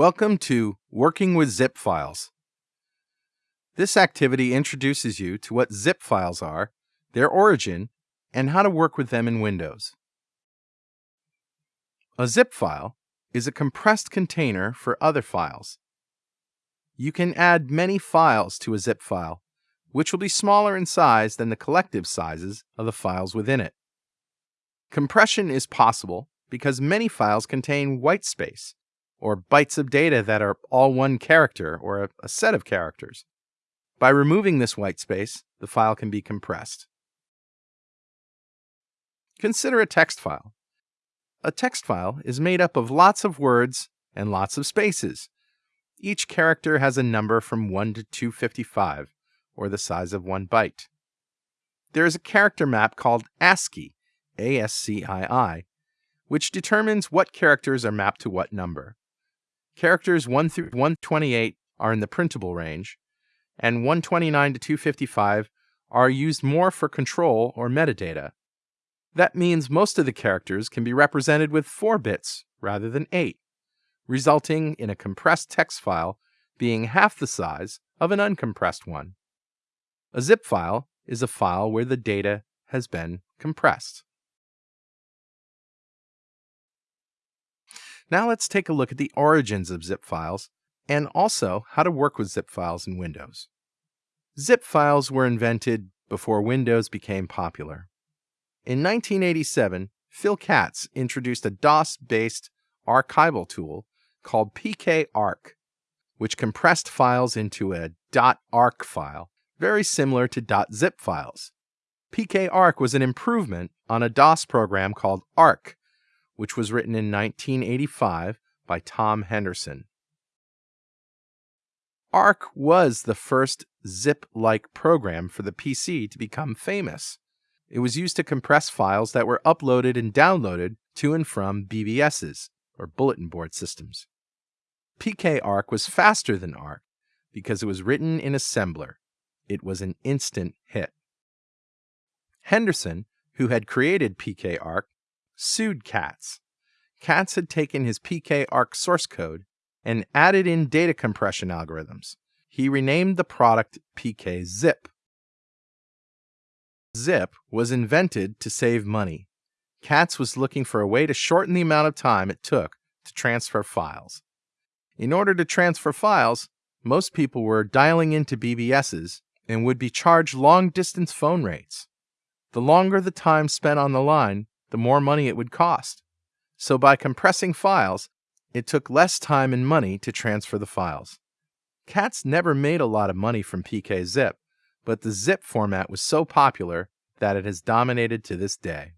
Welcome to Working with Zip Files. This activity introduces you to what zip files are, their origin, and how to work with them in Windows. A zip file is a compressed container for other files. You can add many files to a zip file, which will be smaller in size than the collective sizes of the files within it. Compression is possible because many files contain white space, or bytes of data that are all one character or a, a set of characters. By removing this white space, the file can be compressed. Consider a text file. A text file is made up of lots of words and lots of spaces. Each character has a number from 1 to 255, or the size of one byte. There is a character map called ASCII, A-S-C-I-I, which determines what characters are mapped to what number. Characters 1 through 128 are in the printable range, and 129 to 255 are used more for control or metadata. That means most of the characters can be represented with 4 bits rather than 8, resulting in a compressed text file being half the size of an uncompressed one. A zip file is a file where the data has been compressed. Now let's take a look at the origins of zip files and also how to work with zip files in Windows. Zip files were invented before Windows became popular. In 1987, Phil Katz introduced a DOS-based archival tool called pkarc, which compressed files into a .arc file, very similar to .zip files. pkarc was an improvement on a DOS program called ARC, which was written in 1985 by Thom Henderson. ARC was the first zip-like program for the PC to become famous. It was used to compress files that were uploaded and downloaded to and from BBSs, or bulletin board systems. pkarc was faster than ARC because it was written in assembler. It was an instant hit. Henderson, who had created pkarc, sued Katz. Katz had taken his pkarc source code and added in data compression algorithms. He renamed the product pkzip. Zip was invented to save money. Katz was looking for a way to shorten the amount of time it took to transfer files. In order to transfer files, most people were dialing into BBSs and would be charged long distance phone rates. The longer the time spent on the line, the more money it would cost. So by compressing files, it took less time and money to transfer the files. Katz never made a lot of money from pkzip, but the zip format was so popular that it has dominated to this day.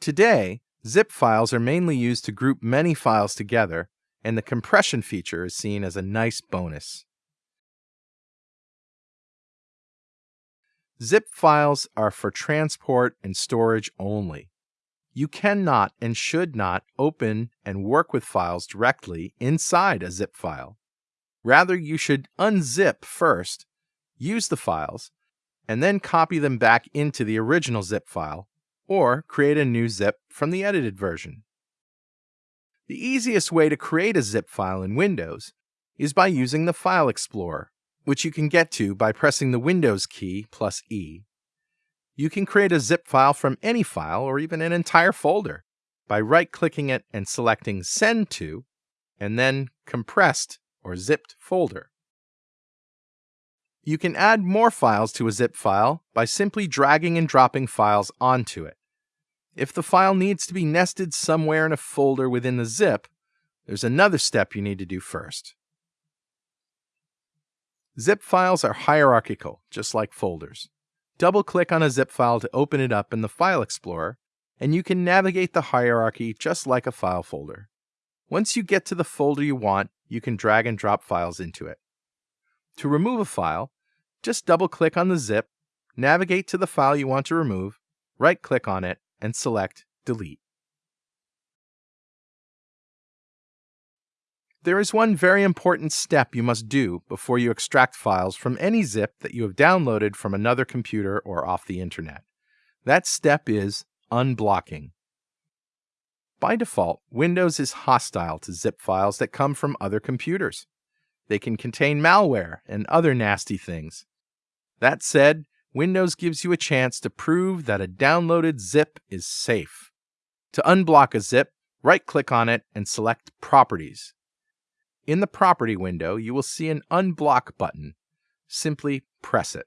Today, zip files are mainly used to group many files together, and the compression feature is seen as a nice bonus. Zip files are for transport and storage only. You cannot and should not open and work with files directly inside a zip file. Rather, you should unzip first, use the files, and then copy them back into the original zip file, or create a new zip from the edited version. The easiest way to create a zip file in Windows is by using the File Explorer, which you can get to by pressing the Windows key plus E. You can create a zip file from any file or even an entire folder by right-clicking it and selecting Send to, and then Compressed or Zipped folder. You can add more files to a zip file by simply dragging and dropping files onto it. If the file needs to be nested somewhere in a folder within the zip, there's another step you need to do first. Zip files are hierarchical, just like folders. Double-click on a zip file to open it up in the File Explorer, and you can navigate the hierarchy just like a file folder. Once you get to the folder you want, you can drag and drop files into it. To remove a file, just double-click on the zip, navigate to the file you want to remove, right-click on it, and select Delete. There is one very important step you must do before you extract files from any zip that you have downloaded from another computer or off the internet. That step is unblocking. By default, Windows is hostile to zip files that come from other computers. They can contain malware and other nasty things. That said, Windows gives you a chance to prove that a downloaded zip is safe. To unblock a zip, right click on it and select Properties. In the Property window, you will see an Unblock button. Simply press it.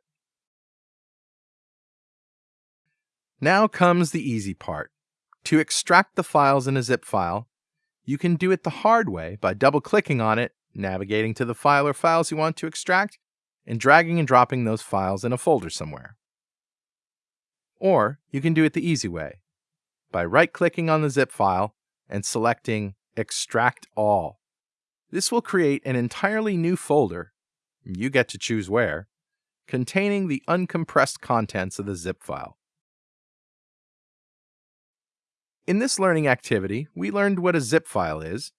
Now comes the easy part. To extract the files in a zip file, you can do it the hard way by double clicking on it, navigating to the file or files you want to extract, and dragging and dropping those files in a folder somewhere. Or you can do it the easy way by right clicking on the zip file and selecting Extract All. This will create an entirely new folder, you get to choose where, containing the uncompressed contents of the zip file. In this learning activity, we learned what a zip file is,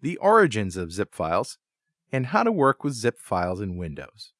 the origins of zip files, and how to work with zip files in Windows.